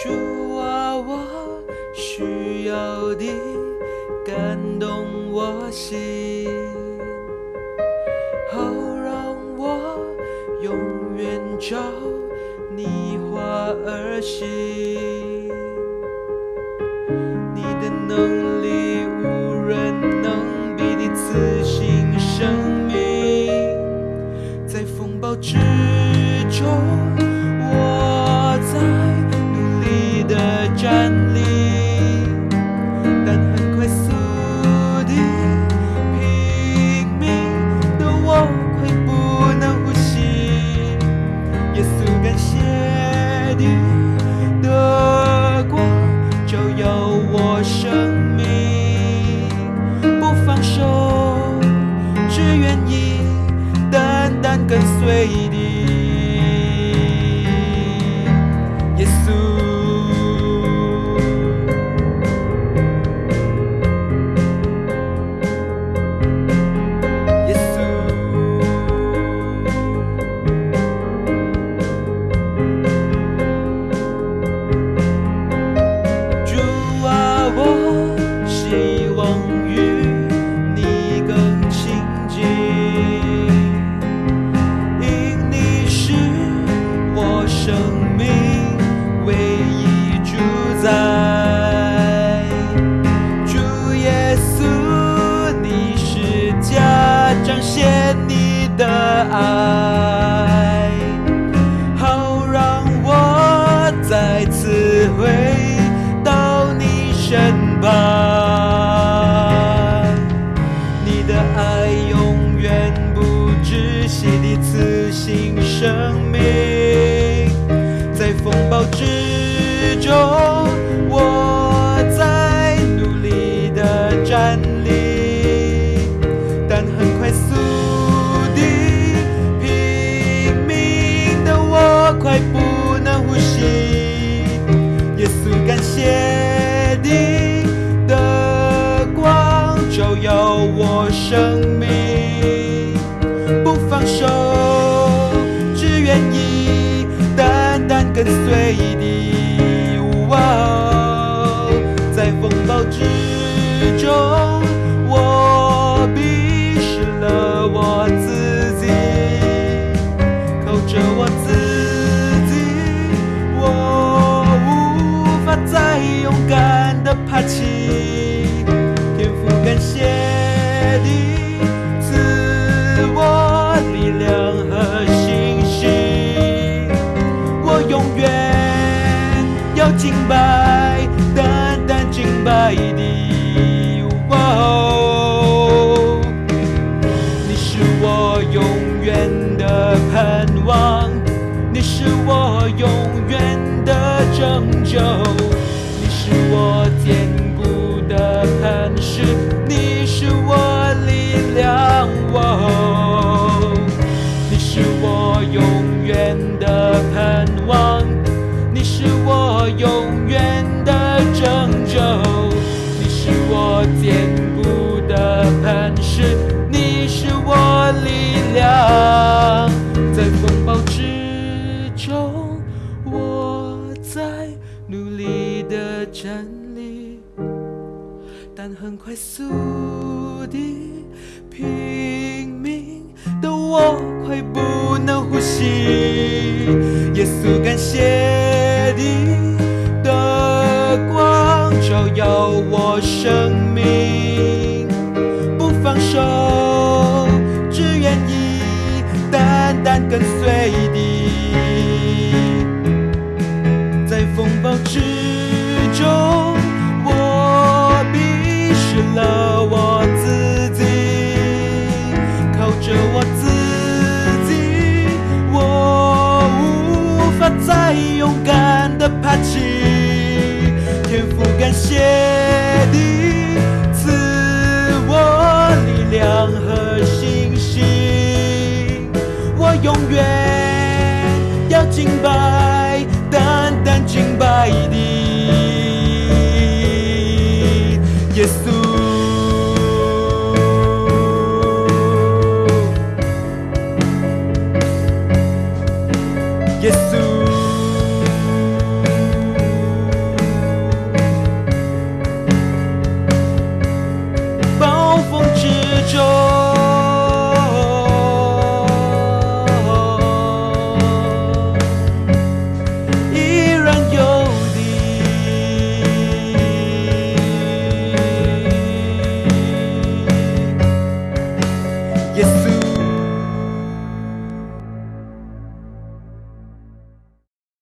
主啊，我需要你感动我心，好让我永远照你话而行。你的能 wrong 赐新生命，在风暴之中，我在努力的站立，但很快速地拼命的我快不能呼吸。耶稣，感谢你跟随你。哇哦，在风暴之中，我迷失了我自己。靠着我自己，我无法再勇敢的爬起。天父，感谢你永远的拯救，你是我的站立，但很快速地拼命的我快不能呼吸。耶稣，感谢你的光照耀我生命，不放手，只愿意单单跟随你。在风暴之中，谢你赐我力量和信心，我永远要敬拜，单单敬拜你，耶稣。耶稣。